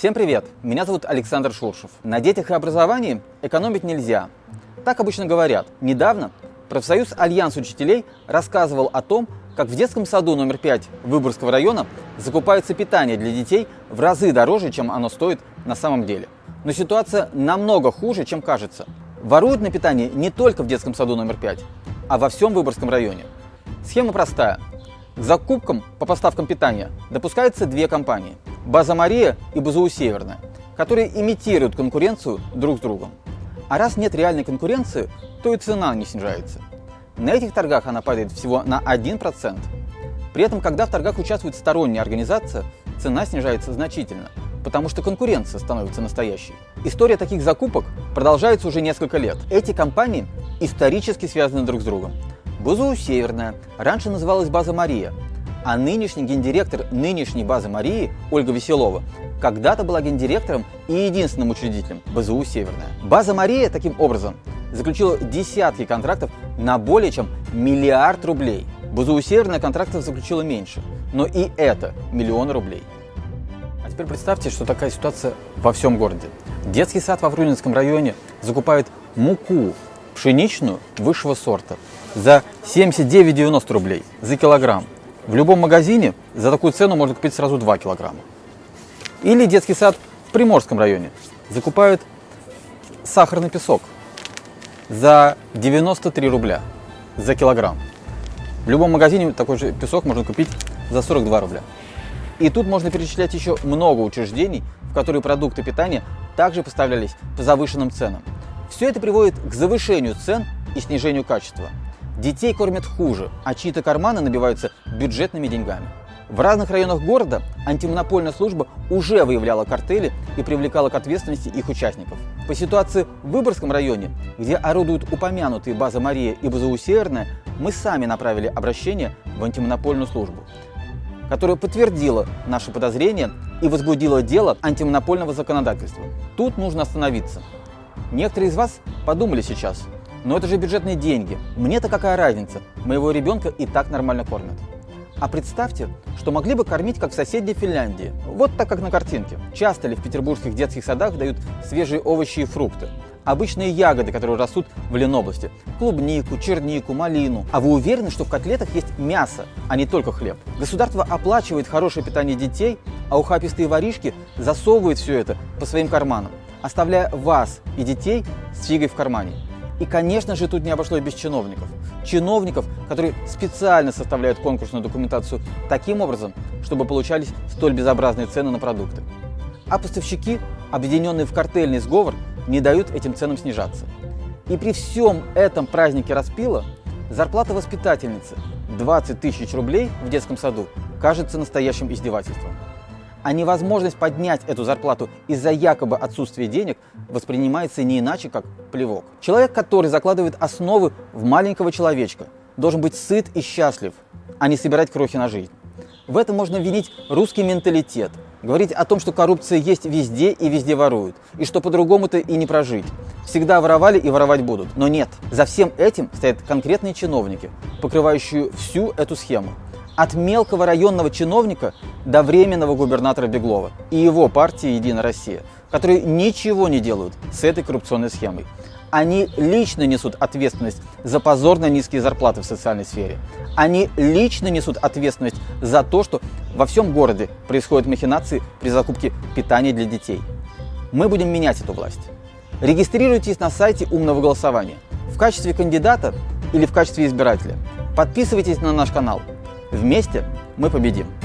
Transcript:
Всем привет! Меня зовут Александр Шуршев. На детях и образовании экономить нельзя. Так обычно говорят. Недавно профсоюз Альянс учителей рассказывал о том, как в детском саду номер 5 Выборгского района закупается питание для детей в разы дороже, чем оно стоит на самом деле. Но ситуация намного хуже, чем кажется. Воруют на питание не только в детском саду номер 5, а во всем Выборгском районе. Схема простая. К закупкам по поставкам питания допускаются две компании – База Мария и БЗУ Северная, которые имитируют конкуренцию друг с другом. А раз нет реальной конкуренции, то и цена не снижается. На этих торгах она падает всего на 1%. При этом, когда в торгах участвует сторонняя организация, цена снижается значительно, потому что конкуренция становится настоящей. История таких закупок продолжается уже несколько лет. Эти компании исторически связаны друг с другом. БЗУ «Северная» раньше называлась «База Мария», а нынешний гендиректор нынешней базы Марии, Ольга Веселова, когда-то была гендиректором и единственным учредителем БЗУ «Северная». База Мария, таким образом, заключила десятки контрактов на более чем миллиард рублей. БЗУ «Северная» контрактов заключила меньше, но и это миллион рублей. А теперь представьте, что такая ситуация во всем городе. Детский сад во Врунинском районе закупает муку пшеничную высшего сорта за 79,90 рублей за килограмм. В любом магазине за такую цену можно купить сразу 2 килограмма. Или детский сад в Приморском районе закупают сахарный песок за 93 рубля за килограмм. В любом магазине такой же песок можно купить за 42 рубля. И тут можно перечислять еще много учреждений, в которые продукты питания также поставлялись по завышенным ценам. Все это приводит к завышению цен и снижению качества. Детей кормят хуже, а чьи-то карманы набиваются бюджетными деньгами. В разных районах города антимонопольная служба уже выявляла картели и привлекала к ответственности их участников. По ситуации в Выборгском районе, где орудуют упомянутые база Мария и БЗУ Северная, мы сами направили обращение в антимонопольную службу, которая подтвердила наши подозрения и возбудила дело антимонопольного законодательства. Тут нужно остановиться. Некоторые из вас подумали сейчас – но это же бюджетные деньги. Мне-то какая разница? Моего ребенка и так нормально кормят. А представьте, что могли бы кормить, как в соседней Финляндии. Вот так, как на картинке. Часто ли в петербургских детских садах дают свежие овощи и фрукты? Обычные ягоды, которые растут в Ленобласти. Клубнику, чернику, малину. А вы уверены, что в котлетах есть мясо, а не только хлеб? Государство оплачивает хорошее питание детей, а ухапистые воришки засовывают все это по своим карманам, оставляя вас и детей с фигой в кармане. И, конечно же, тут не обошлось без чиновников. Чиновников, которые специально составляют конкурсную документацию таким образом, чтобы получались столь безобразные цены на продукты. А поставщики, объединенные в картельный сговор, не дают этим ценам снижаться. И при всем этом празднике распила зарплата воспитательницы 20 тысяч рублей в детском саду кажется настоящим издевательством а невозможность поднять эту зарплату из-за якобы отсутствия денег воспринимается не иначе, как плевок. Человек, который закладывает основы в маленького человечка, должен быть сыт и счастлив, а не собирать крохи на жизнь. В этом можно винить русский менталитет, говорить о том, что коррупция есть везде и везде воруют, и что по-другому-то и не прожить. Всегда воровали и воровать будут. Но нет, за всем этим стоят конкретные чиновники, покрывающие всю эту схему от мелкого районного чиновника до временного губернатора Беглова и его партии «Единая Россия», которые ничего не делают с этой коррупционной схемой. Они лично несут ответственность за позорно низкие зарплаты в социальной сфере. Они лично несут ответственность за то, что во всем городе происходят махинации при закупке питания для детей. Мы будем менять эту власть. Регистрируйтесь на сайте умного голосования в качестве кандидата или в качестве избирателя. Подписывайтесь на наш канал. Вместе мы победим!